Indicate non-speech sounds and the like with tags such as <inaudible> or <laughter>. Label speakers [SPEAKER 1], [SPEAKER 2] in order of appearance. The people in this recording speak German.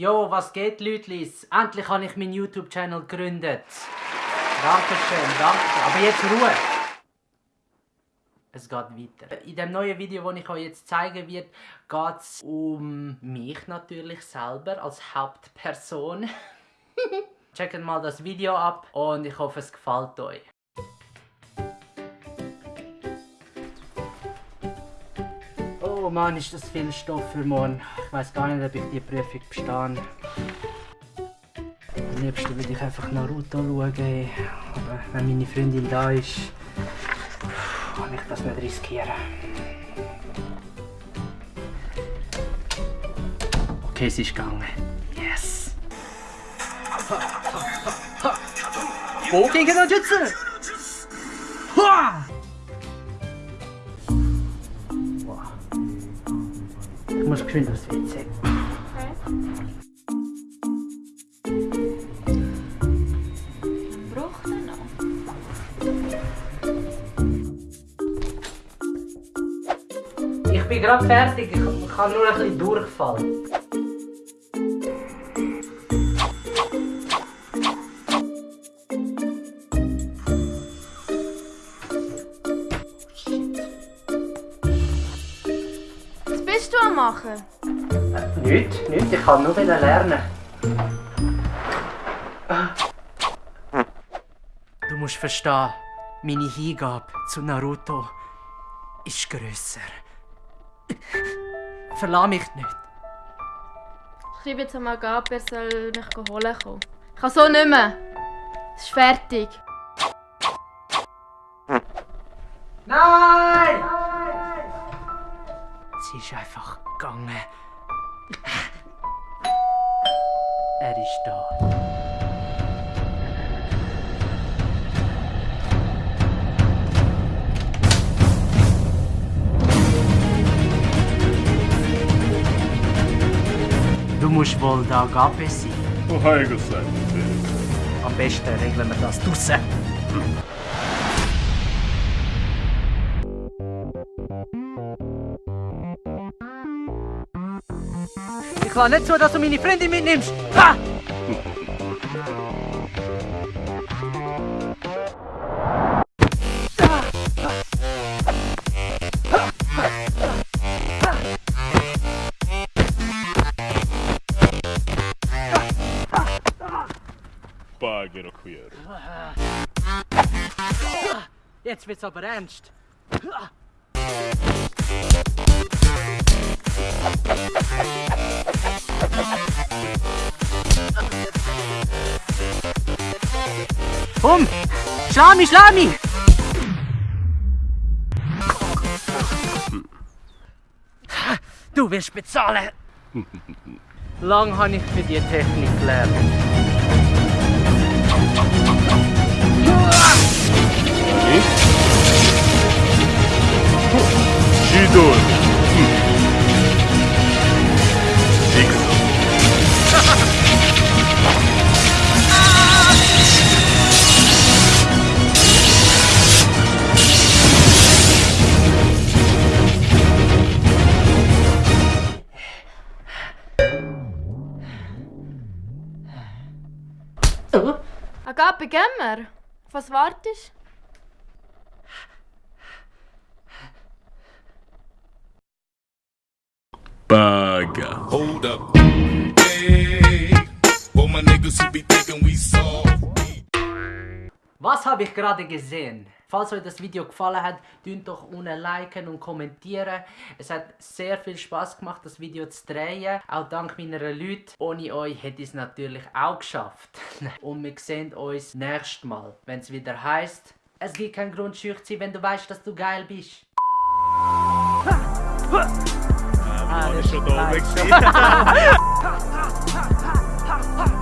[SPEAKER 1] Jo, was geht, Lütlis? Endlich habe ich meinen YouTube-Channel gegründet. Dankeschön, danke. Aber jetzt Ruhe. Es geht weiter. In dem neuen Video, das ich euch jetzt zeigen werde, geht es um mich natürlich selber als Hauptperson. <laughs> Checkt mal das Video ab und ich hoffe, es gefällt euch. Oh Mann, ist das viel Stoff für morgen. Ich weiß gar nicht, ob ich die Prüfung bestehe. Am liebsten würde ich einfach Naruto schauen. Aber wenn meine Freundin da ist, kann ich das nicht riskieren. Okay, es ist gegangen. Yes! Wo gegen den Jutsu? Ha! Ich muss geschwind aufs WC.
[SPEAKER 2] Braucht er noch?
[SPEAKER 1] Ich bin gerade fertig, ich habe nur ein bisschen Durchfall.
[SPEAKER 2] Machen?
[SPEAKER 1] Nicht, nicht, ich kann nur lernen. Du musst verstehen, meine Hingabe zu Naruto ist grösser. Verlass mich nicht.
[SPEAKER 2] Ich schreibe jetzt einmal Gab, er soll mich holen kommen. Ich kann so nicht mehr. Es ist fertig.
[SPEAKER 1] Nein! Ist einfach gegangen. Er ist da. Du musst wohl da Gabe sein.
[SPEAKER 3] Oh, heilige Zeit.
[SPEAKER 1] Am besten regeln wir das draussen. Kann nicht so, dass du meine Freundin mitnimmst.
[SPEAKER 3] Bagger queer.
[SPEAKER 1] Jetzt wird's aber ernst. Mich, schlag mich! Du wirst bezahlen! Lang habe ich für die Technik gelernt.
[SPEAKER 3] Shidor.
[SPEAKER 2] Agape, gehen wir. Auf was wartest
[SPEAKER 3] Bagger.
[SPEAKER 4] Hold up. Hey, for my niggas who be thinking we soft.
[SPEAKER 1] Was habe ich gerade gesehen? Falls euch das Video gefallen hat, dünnt doch unten liken und kommentieren. Es hat sehr viel Spaß gemacht, das Video zu drehen. Auch dank meiner Leute. Ohne euch hätte ich es natürlich auch geschafft. <laughs> und wir sehen uns nächstes Mal, wenn es wieder heißt: Es gibt keinen Grund schüch zu sein, wenn du weißt, dass du geil bist.
[SPEAKER 3] Ah,
[SPEAKER 1] das
[SPEAKER 3] schon
[SPEAKER 1] ist
[SPEAKER 3] da oben gewesen. <laughs> <laughs>